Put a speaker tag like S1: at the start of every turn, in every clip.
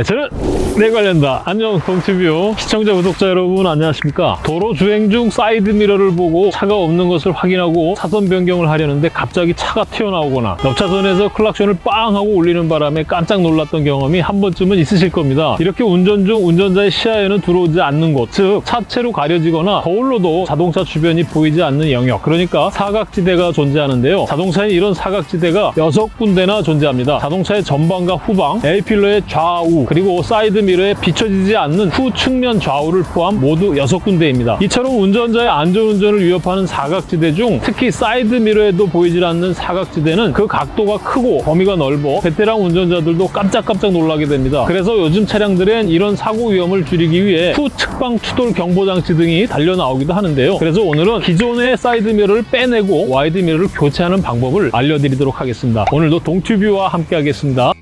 S1: 네, 저는 내 관련다. 안녕 동티뷰 시청자 구독자 여러분 안녕하십니까? 도로 주행 중 사이드 미러를 보고 차가 없는 것을 확인하고 차선 변경을 하려는데 갑자기 차가 튀어나오거나 옆차선에서 클락션을 빵 하고 울리는 바람에 깜짝 놀랐던 경험이 한 번쯤은 있으실 겁니다. 이렇게 운전 중 운전자의 시야에는 들어오지 않는 곳, 즉 차체로 가려지거나 거울로도 자동차 주변이 보이지 않는 영역, 그러니까 사각지대가 존재하는데요. 자동차에 이런 사각지대가 여섯 군데나 존재합니다. 자동차의 전방과 후방, A필러의 좌우, 그리고 사이드 미러에 비춰지지 않는 후 측면 좌우를 포함 모두 여섯 군데입니다. 이처럼 운전자의 안전운전을 위협하는 사각지대 중 특히 사이드 미러에도 보이질 않는 사각지대는 그 각도가 크고 범위가 넓어 베테랑 운전자들도 깜짝깜짝 놀라게 됩니다. 그래서 요즘 차량들엔 이런 사고 위험을 줄이기 위해 후 측방 추돌 경보 장치 등이 달려 나오기도 하는데요. 그래서 오늘은 기존의 사이드 미러를 빼내고 와이드 미러를 교체하는 방법을 알려드리도록 하겠습니다. 오늘도 동튜뷰와 함께 하겠습니다.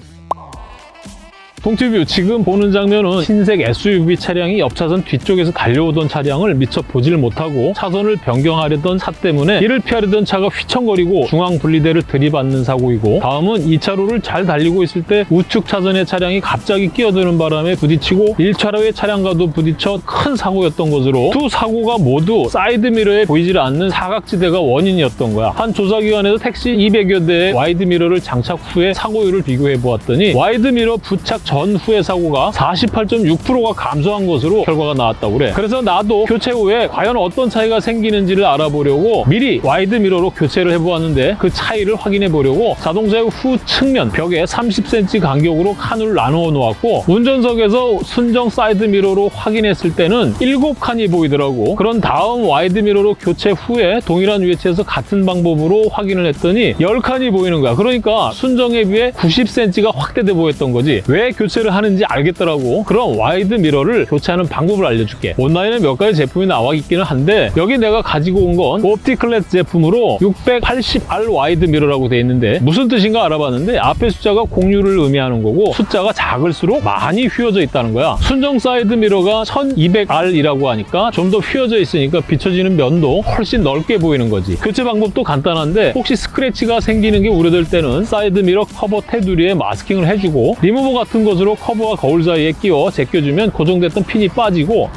S1: 동티뷰 지금 보는 장면은 흰색 SUV 차량이 옆차선 뒤쪽에서 달려오던 차량을 미처 보질 못하고 차선을 변경하려던 차 때문에 이를 피하려던 차가 휘청거리고 중앙 분리대를 들이받는 사고이고 다음은 2차로를 잘 달리고 있을 때 우측 차선의 차량이 갑자기 끼어드는 바람에 부딪히고 1차로의 차량과도 부딪혀 큰 사고였던 것으로 두 사고가 모두 사이드미러에 보이질 않는 사각지대가 원인이었던 거야. 한 조사기관에서 택시 200여 대의 와이드미러를 장착 후에 사고율을 비교해 보았더니 와이드미러 부착 전 후의 사고가 48.6%가 감소한 것으로 결과가 나왔다고 그래. 그래서 나도 교체 후에 과연 어떤 차이가 생기는지를 알아보려고 미리 와이드 미러로 교체를 해보았는데 그 차이를 확인해 보려고 자동차의 후 측면 벽에 30cm 간격으로 칸을 나누어 놓았고 운전석에서 순정 사이드 미러로 확인했을 때는 7칸이 보이더라고. 그런 다음 와이드 미러로 교체 후에 동일한 위치에서 같은 방법으로 확인을 했더니 10칸이 보이는 거야. 그러니까 순정에 비해 90cm가 확대돼 보였던 거지. 왜 교체를 하는지 알겠더라고. 그럼 와이드 미러를 교체하는 방법을 알려줄게. 온라인에 몇 가지 제품이 나와 있기는 한데 여기 내가 가지고 온 건 옵티클렛 제품으로 680R 와이드 미러라고 돼 있는데 무슨 뜻인가 알아봤는데 앞에 숫자가 공유를 의미하는 거고 숫자가 작을수록 많이 휘어져 있다는 거야. 순정 사이드 미러가 1200R이라고 하니까 좀 더 휘어져 있으니까 비춰지는 면도 훨씬 넓게 보이는 거지. 교체 방법도 간단한데 혹시 스크래치가 생기는 게 우려될 때는 사이드 미러 커버 테두리에 마스킹을 해주고 리무버 같은 것으로 커버와 거울 사이에 끼워 제껴주면 고정됐던 핀이 빠지고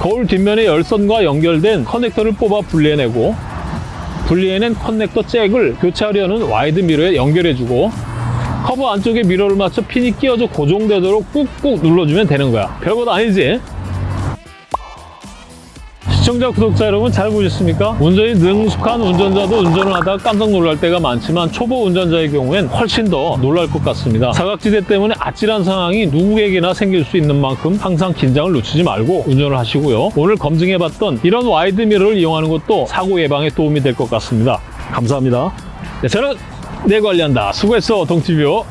S1: 거울 뒷면에 열선과 연결된 커넥터를 뽑아 분리해내고 분리해낸 커넥터 잭을 교체하려는 와이드 미러에 연결해주고 커버 안쪽에 미러를 맞춰 핀이 끼워져 고정되도록 꾹꾹 눌러주면 되는 거야. 별것 아니지? 시청자, 구독자 여러분 잘 보셨습니까? 운전이 능숙한 운전자도 운전을 하다가 깜짝 놀랄 때가 많지만 초보 운전자의 경우엔 훨씬 더 놀랄 것 같습니다. 사각지대 때문에 아찔한 상황이 누구에게나 생길 수 있는 만큼 항상 긴장을 늦추지 말고 운전을 하시고요. 오늘 검증해봤던 이런 와이드 미러를 이용하는 것도 사고 예방에 도움이 될 것 같습니다. 감사합니다. 네, 저는 내 관리한다. 수고했어, 동티뷰.